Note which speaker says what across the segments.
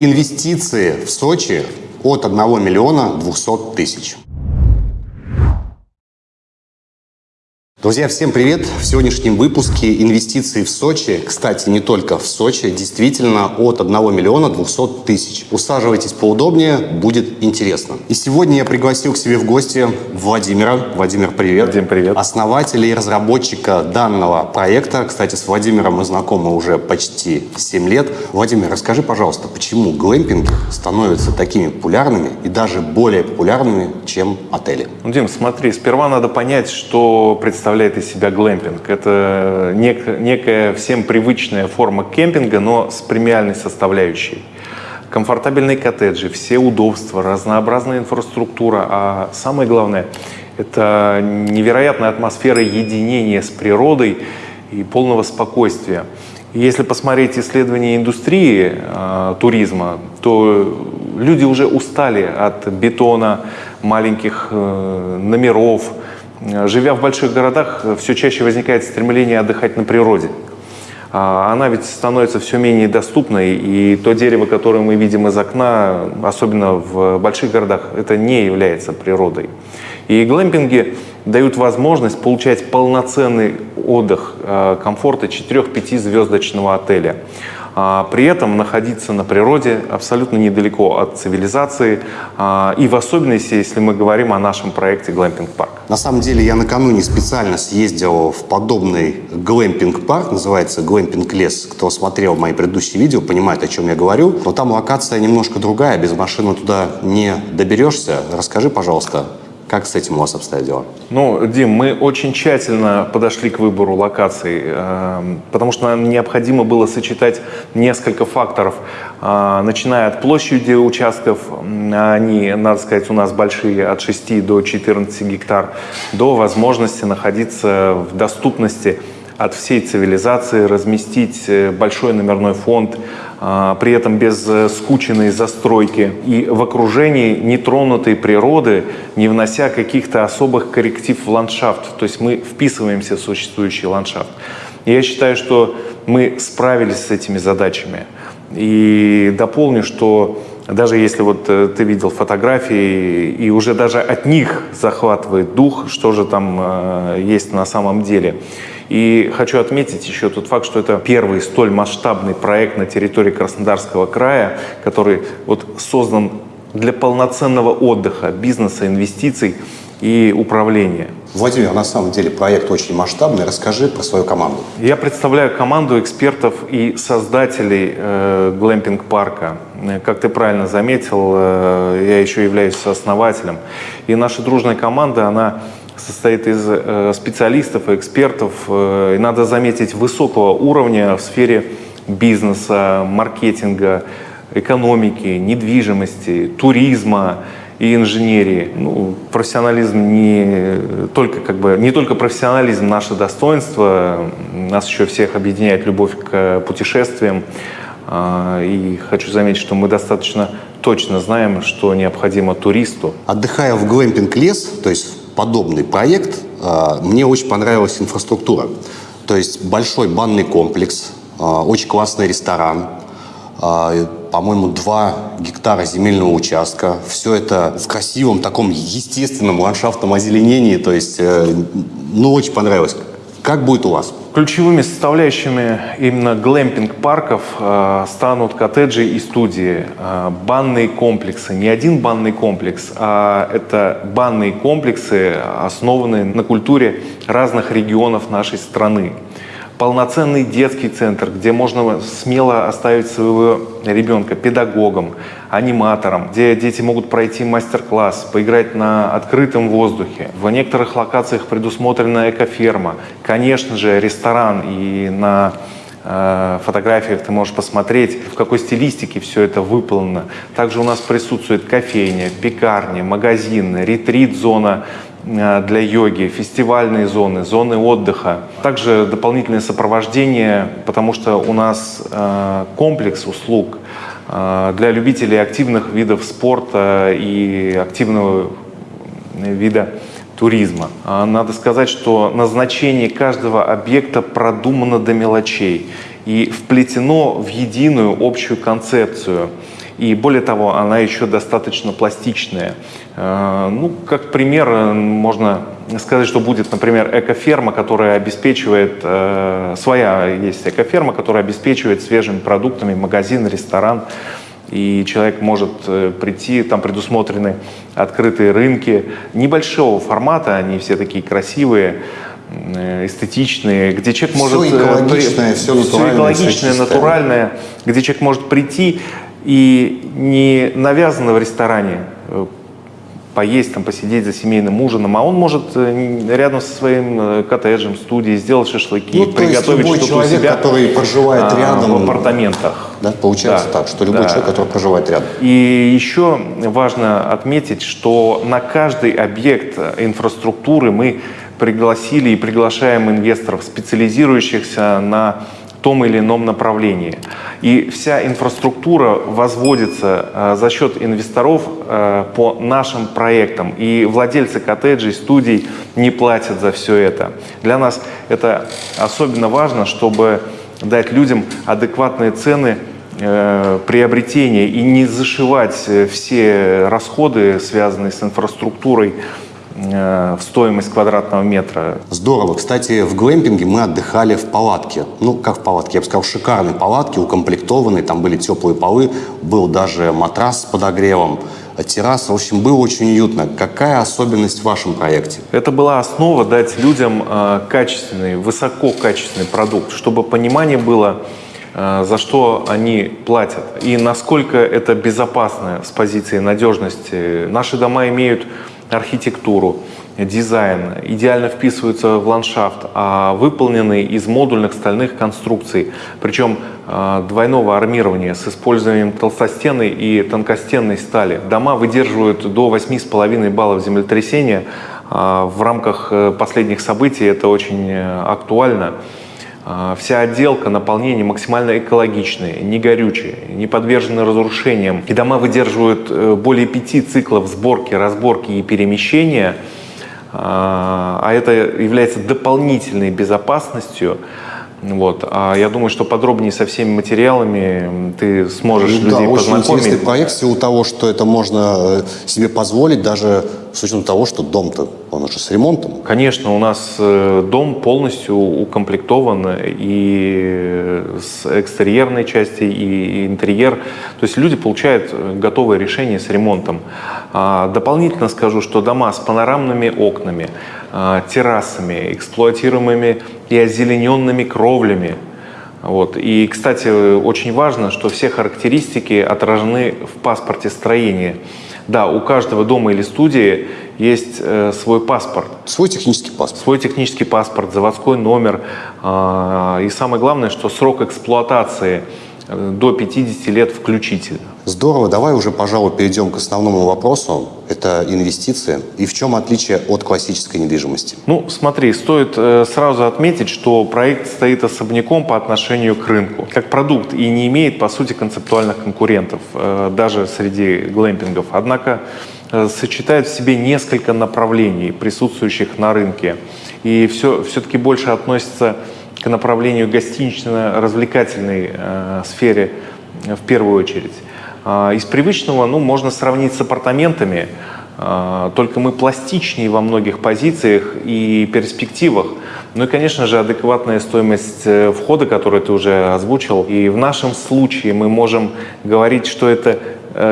Speaker 1: Инвестиции в Сочи от 1 миллиона 200 тысяч. Друзья, всем привет! В сегодняшнем выпуске инвестиции в Сочи, кстати, не только в Сочи, действительно от 1 миллиона 200 тысяч. Усаживайтесь поудобнее, будет интересно. И сегодня я пригласил к себе в гости Владимира. Владимир, привет.
Speaker 2: Владимир, привет.
Speaker 1: Основателя и разработчика данного проекта. Кстати, с Владимиром мы знакомы уже почти 7 лет. Владимир, расскажи, пожалуйста, почему глэмпинги становятся такими популярными и даже более популярными, чем отели?
Speaker 2: Ну, Дим, смотри, сперва надо понять, что представляет представляет из себя глэмпинг. Это нек, некая всем привычная форма кемпинга, но с премиальной составляющей. Комфортабельные коттеджи, все удобства, разнообразная инфраструктура, а самое главное – это невероятная атмосфера единения с природой и полного спокойствия. Если посмотреть исследования индустрии э, туризма, то люди уже устали от бетона, маленьких э, номеров, Живя в больших городах, все чаще возникает стремление отдыхать на природе. А она ведь становится все менее доступной, и то дерево, которое мы видим из окна, особенно в больших городах, это не является природой. И глэмпинги дают возможность получать полноценный отдых э, комфорта 4-5 звездочного отеля. А, при этом находиться на природе абсолютно недалеко от цивилизации, а, и в особенности, если мы говорим о нашем проекте «Глэмпинг Парк».
Speaker 1: На самом деле я накануне специально съездил в подобный глэмпинг-парк, называется «Глэмпинг Лес». Кто смотрел мои предыдущие видео, понимает, о чем я говорю. Но там локация немножко другая, без машины туда не доберешься. Расскажи, пожалуйста, как с этим у вас обстоят дела?
Speaker 2: Ну, Дим, мы очень тщательно подошли к выбору локаций, э, потому что нам необходимо было сочетать несколько факторов, э, начиная от площади участков, они, надо сказать, у нас большие, от 6 до 14 гектар, до возможности находиться в доступности от всей цивилизации, разместить э, большой номерной фонд, при этом без э, скученной застройки и в окружении нетронутой природы, не внося каких-то особых корректив в ландшафт. То есть мы вписываемся в существующий ландшафт. Я считаю, что мы справились с этими задачами. И дополню, что даже если вот э, ты видел фотографии, и уже даже от них захватывает дух, что же там э, есть на самом деле. И хочу отметить еще тот факт, что это первый столь масштабный проект на территории Краснодарского края, который вот создан для полноценного отдыха, бизнеса, инвестиций и управления.
Speaker 1: Владимир, на самом деле проект очень масштабный. Расскажи про свою команду.
Speaker 2: Я представляю команду экспертов и создателей э, глэмпинг-парка. Как ты правильно заметил, э, я еще являюсь основателем. И наша дружная команда, она состоит из э, специалистов и экспертов, э, и надо заметить, высокого уровня в сфере бизнеса, маркетинга, экономики, недвижимости, туризма и инженерии. Ну, профессионализм не только, как бы, не только профессионализм наше достоинство, нас еще всех объединяет любовь к путешествиям. А, и хочу заметить, что мы достаточно точно знаем, что необходимо туристу.
Speaker 1: Отдыхая в глэмпинг лес, то есть подобный проект, а, мне очень понравилась инфраструктура. То есть большой банный комплекс, а, очень классный ресторан, а, по-моему, 2 гектара земельного участка. Все это в красивом таком естественном ландшафтном озеленении. То есть, э, ну, очень понравилось. Как будет у вас?
Speaker 2: Ключевыми составляющими именно глэмпинг-парков э, станут коттеджи и студии, э, банные комплексы. Не один банный комплекс, а это банные комплексы, основанные на культуре разных регионов нашей страны полноценный детский центр, где можно смело оставить своего ребенка педагогом, аниматором, где дети могут пройти мастер-класс, поиграть на открытом воздухе. В некоторых локациях предусмотрена экоферма, конечно же, ресторан и на э, фотографиях ты можешь посмотреть, в какой стилистике все это выполнено. Также у нас присутствует кофейня, пекарня, магазин, ретрит-зона для йоги, фестивальные зоны, зоны отдыха. Также дополнительное сопровождение, потому что у нас э, комплекс услуг э, для любителей активных видов спорта и активного вида туризма. Надо сказать, что назначение каждого объекта продумано до мелочей и вплетено в единую общую концепцию. И более того, она еще достаточно пластичная. Э, ну, как пример, можно сказать, что будет, например, экоферма, которая обеспечивает, э, своя есть экоферма, которая обеспечивает свежими продуктами магазин, ресторан, и человек может э, прийти, там предусмотрены открытые рынки небольшого формата, они все такие красивые, э, эстетичные, где человек
Speaker 1: все
Speaker 2: может...
Speaker 1: Экологичное, все, все
Speaker 2: все экологичное, все натуральное, где человек может прийти и не навязано в ресторане поесть, там, посидеть за семейным ужином, а он может э, рядом со своим э, коттеджем, студией сделать шашлыки, ну, приготовить что-то
Speaker 1: человек,
Speaker 2: у себя
Speaker 1: который проживает а, рядом
Speaker 2: в апартаментах.
Speaker 1: Да, получается да, так, что любой да. человек, который проживает рядом.
Speaker 2: И еще важно отметить, что на каждый объект инфраструктуры мы пригласили и приглашаем инвесторов, специализирующихся на том или ином направлении. И вся инфраструктура возводится э, за счет инвесторов э, по нашим проектам. И владельцы коттеджей, студий не платят за все это. Для нас это особенно важно, чтобы дать людям адекватные цены э, приобретения и не зашивать все расходы, связанные с инфраструктурой, в стоимость квадратного метра.
Speaker 1: Здорово. Кстати, в глэмпинге мы отдыхали в палатке. Ну, как в палатке? Я бы сказал, шикарной палатке, укомплектованной. Там были теплые полы, был даже матрас с подогревом терраса. В общем, было очень уютно. Какая особенность в вашем проекте?
Speaker 2: Это была основа дать людям э, качественный, высококачественный продукт, чтобы понимание было, э, за что они платят и насколько это безопасно с позиции надежности. Наши дома имеют архитектуру, дизайн, идеально вписываются в ландшафт, а выполнены из модульных стальных конструкций, причем а, двойного армирования с использованием толстостенной и тонкостенной стали. Дома выдерживают до 8,5 баллов землетрясения. А, в рамках э, последних событий это очень э, актуально. А, вся отделка, наполнение максимально экологичные, не горючие, не подвержены разрушениям. И дома выдерживают э, более пяти циклов сборки, разборки и перемещения, а, а это является дополнительной безопасностью. Вот. А я думаю, что подробнее со всеми материалами ты сможешь ну, людей
Speaker 1: да,
Speaker 2: познакомить.
Speaker 1: очень интересный проект в силу того, что это можно э, себе позволить даже с учетом того, что дом-то, он уже с ремонтом.
Speaker 2: Конечно, у нас э, дом полностью укомплектован и с экстерьерной части, и интерьер. То есть люди получают готовое решение с ремонтом. А дополнительно скажу, что дома с панорамными окнами, а, террасами, эксплуатируемыми и озелененными кровлями, вот. И, кстати, очень важно, что все характеристики отражены в паспорте строения. Да, у каждого дома или студии есть э, свой паспорт.
Speaker 1: Свой технический паспорт.
Speaker 2: Свой технический паспорт, заводской номер. Э, и самое главное, что срок эксплуатации до 50 лет включительно.
Speaker 1: Здорово. Давай уже, пожалуй, перейдем к основному вопросу. Это инвестиции. И в чем отличие от классической недвижимости?
Speaker 2: Ну, смотри, стоит э, сразу отметить, что проект стоит особняком по отношению к рынку. Как продукт и не имеет, по сути, концептуальных конкурентов, э, даже среди глэмпингов. Однако э, сочетает в себе несколько направлений, присутствующих на рынке. И все, все-таки больше относится к направлению гостинично-развлекательной э, сфере в первую очередь. А, из привычного ну, можно сравнить с апартаментами, а, только мы пластичнее во многих позициях и перспективах. Ну и, конечно же, адекватная стоимость э, входа, которую ты уже озвучил. И в нашем случае мы можем говорить, что это э,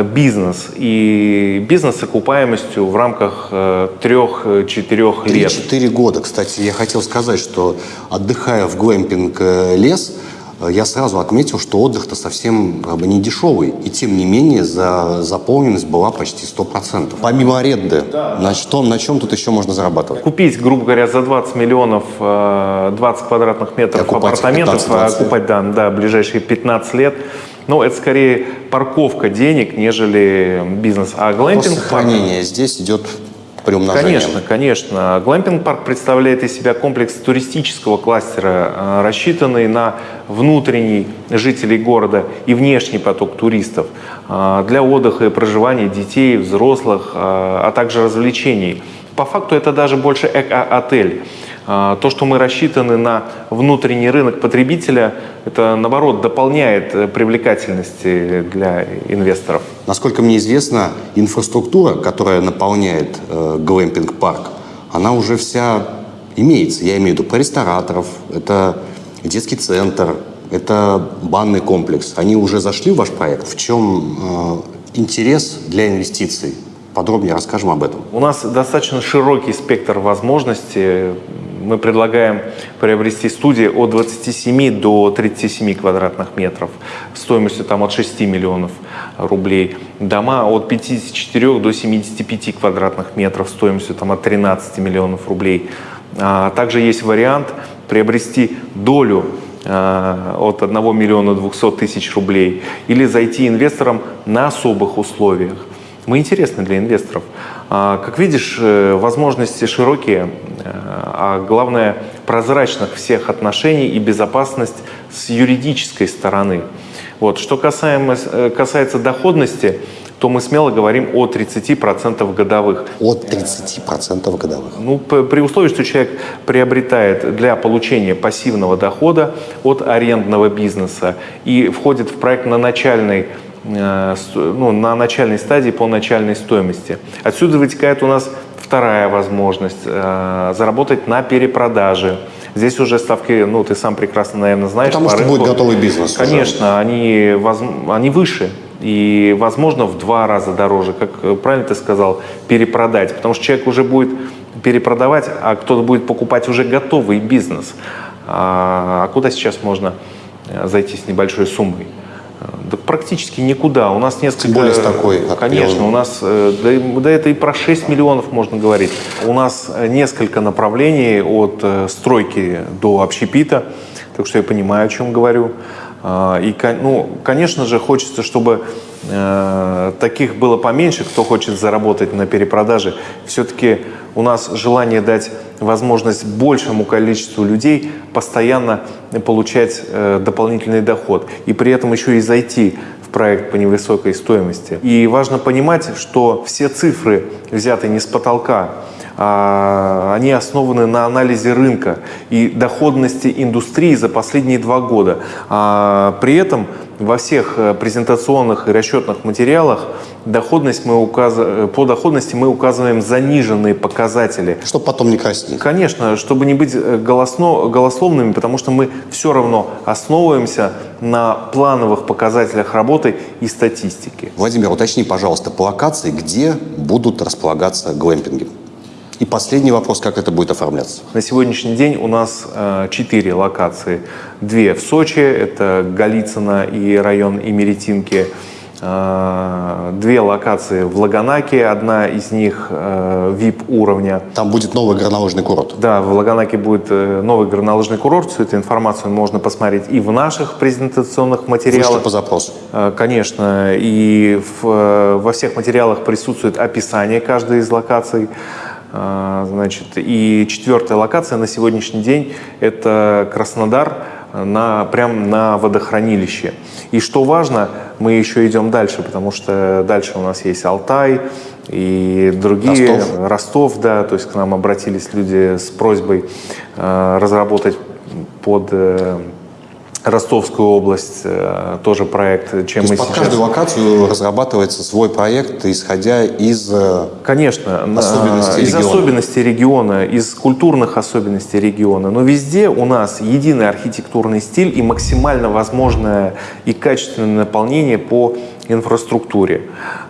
Speaker 2: бизнес. И бизнес с окупаемостью в рамках э, трех-четырех лет.
Speaker 1: Четыре года. Кстати, я хотел сказать, что отдыхая в глэмпинг лес, Э, я сразу отметил, что отдых-то совсем как бы, не дешевый. И тем не менее за, заполненность была почти 100%. Помимо аренды, да. на, что, на чем тут еще можно зарабатывать?
Speaker 2: Купить, грубо говоря, за 20 миллионов 20 э, квадратных метров апартаментов, окупать да, да, ближайшие 15 лет. Ну, это скорее парковка денег, нежели бизнес. А глэмпинг...
Speaker 1: Сохранение здесь идет приумножением.
Speaker 2: Конечно, конечно. Глэмпинг-парк представляет из себя комплекс туристического кластера, э, рассчитанный на внутренний жителей города и внешний поток туристов э, для отдыха и проживания детей, взрослых, э, а также развлечений. По факту это даже больше эко-отель. А, то, что мы рассчитаны на внутренний рынок потребителя, это, наоборот, дополняет э, привлекательности для инвесторов.
Speaker 1: Насколько мне известно, инфраструктура, которая наполняет э, глэмпинг-парк, она уже вся имеется. Я имею в виду про рестораторов, это детский центр, это банный комплекс. Они уже зашли в ваш проект. В чем э, интерес для инвестиций? Подробнее расскажем об этом.
Speaker 2: У нас достаточно широкий спектр возможностей. Мы предлагаем приобрести студии от 27 до 37 квадратных метров стоимостью там, от 6 миллионов рублей. Дома от 54 до 75 квадратных метров стоимостью там, от 13 миллионов рублей. А также есть вариант приобрести долю а, от 1 миллиона 200 тысяч рублей или зайти инвесторам на особых условиях. Мы интересны для инвесторов. А, как видишь, э, возможности широкие, э, а главное прозрачных всех отношений и безопасность с юридической стороны. Вот. Что касаемо, э, касается доходности, то мы смело говорим о 30% годовых.
Speaker 1: От 30% годовых?
Speaker 2: Ну, при условии, что человек приобретает для получения пассивного дохода от арендного бизнеса и входит в проект на начальной э, ну, на начальной стадии по начальной стоимости. Отсюда вытекает у нас вторая возможность э, заработать на перепродаже. Здесь уже ставки, ну, ты сам прекрасно, наверное, знаешь.
Speaker 1: Потому что рынку, будет готовый бизнес.
Speaker 2: Конечно, они, воз, они выше и, возможно, в два раза дороже, как э, правильно ты сказал, перепродать, потому что человек уже будет перепродавать, а кто-то будет покупать уже готовый бизнес. А, а куда сейчас можно э, зайти с небольшой суммой? Э, да практически никуда. У нас несколько...
Speaker 1: Тем более с такой.
Speaker 2: Конечно, у нас... Да, да это и про 6 миллионов можно говорить. У нас несколько направлений от стройки до общепита, так что я понимаю, о чем говорю. А, и, ну, конечно же, хочется, чтобы э, таких было поменьше, кто хочет заработать на перепродаже. Все-таки у нас желание дать возможность большему количеству людей постоянно получать э, дополнительный доход. И при этом еще и зайти в проект по невысокой стоимости. И важно понимать, что все цифры взяты не с потолка, они основаны на анализе рынка и доходности индустрии за последние два года. А, при этом во всех э, презентационных и расчетных материалах доходность мы указ... по доходности мы указываем заниженные показатели.
Speaker 1: Чтобы потом не краснеть.
Speaker 2: Конечно, чтобы не быть э, голосно... голословными, потому что мы все равно основываемся на плановых показателях работы и статистики.
Speaker 1: Владимир, уточни, пожалуйста, по локации, где будут располагаться глэмпинги? И последний вопрос, как это будет оформляться?
Speaker 2: На сегодняшний день у нас э, четыре локации. Две в Сочи, это Голицыно и район Имеретинки. Э, две локации в Лаганаке, одна из них VIP э, уровня.
Speaker 1: Там будет новый горнолыжный курорт?
Speaker 2: Да, в Лаганаке будет новый горнолыжный курорт. Всю эту информацию можно посмотреть и в наших презентационных материалах. Вышли
Speaker 1: по запросу?
Speaker 2: Конечно. И в, во всех материалах присутствует описание каждой из локаций. А, значит, и четвертая локация на сегодняшний день – это Краснодар, на, прям на водохранилище. И что важно, мы еще идем дальше, потому что дальше у нас есть Алтай и другие,
Speaker 1: Ростов,
Speaker 2: Ростов да, то есть к нам обратились люди с просьбой э, разработать под э, Ростовскую область э, тоже проект, чем
Speaker 1: То
Speaker 2: мы
Speaker 1: под
Speaker 2: сейчас...
Speaker 1: каждую локацию разрабатывается свой проект, исходя из э,
Speaker 2: Конечно,
Speaker 1: особенностей
Speaker 2: из
Speaker 1: региона.
Speaker 2: особенностей региона, из культурных особенностей региона. Но везде у нас единый архитектурный стиль и максимально возможное и качественное наполнение по инфраструктуре.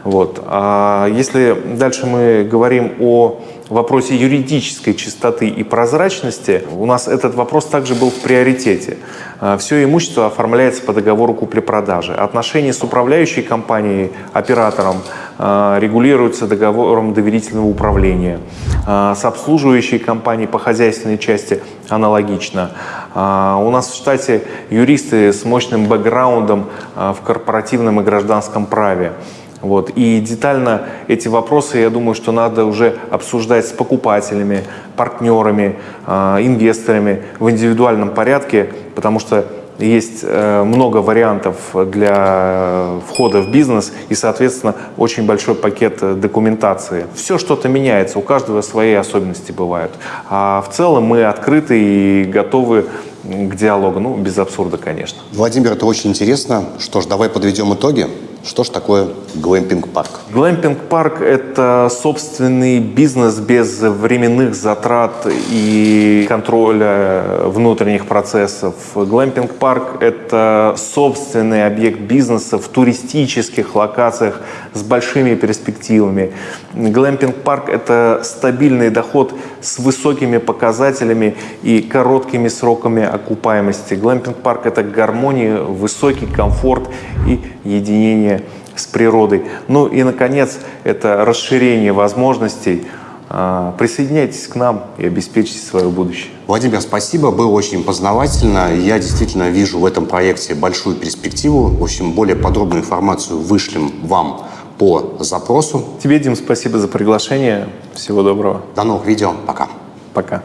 Speaker 2: Вот. А если дальше мы говорим о в вопросе юридической чистоты и прозрачности у нас этот вопрос также был в приоритете. А, Все имущество оформляется по договору купли-продажи. Отношения с управляющей компанией, оператором а, регулируются договором доверительного управления. А, с обслуживающей компанией по хозяйственной части аналогично. У нас в штате юристы с мощным бэкграундом в корпоративном и гражданском праве. Вот. И детально эти вопросы, я думаю, что надо уже обсуждать с покупателями, партнерами, э, инвесторами в индивидуальном порядке, потому что есть э, много вариантов для входа в бизнес и, соответственно, очень большой пакет э, документации. Все что-то меняется, у каждого свои особенности бывают. А в целом мы открыты и готовы к диалогу, ну, без абсурда, конечно.
Speaker 1: Владимир, это очень интересно. Что ж, давай подведем итоги. Что ж такое глэмпинг-парк?
Speaker 2: Глэмпинг-парк – это собственный бизнес без временных затрат и контроля внутренних процессов. Глэмпинг-парк – это собственный объект бизнеса в туристических локациях с большими перспективами. Глэмпинг-парк – это стабильный доход с высокими показателями и короткими сроками окупаемости. Глэмпинг-парк – это гармония, высокий комфорт и единение с природой. Ну и, наконец, это расширение возможностей. А, присоединяйтесь к нам и обеспечьте свое будущее.
Speaker 1: Владимир, спасибо, было очень познавательно. Я действительно вижу в этом проекте большую перспективу. В общем, более подробную информацию вышлем вам по запросу.
Speaker 2: Тебе, Дим, спасибо за приглашение. Всего доброго.
Speaker 1: До новых видео. Пока.
Speaker 2: Пока.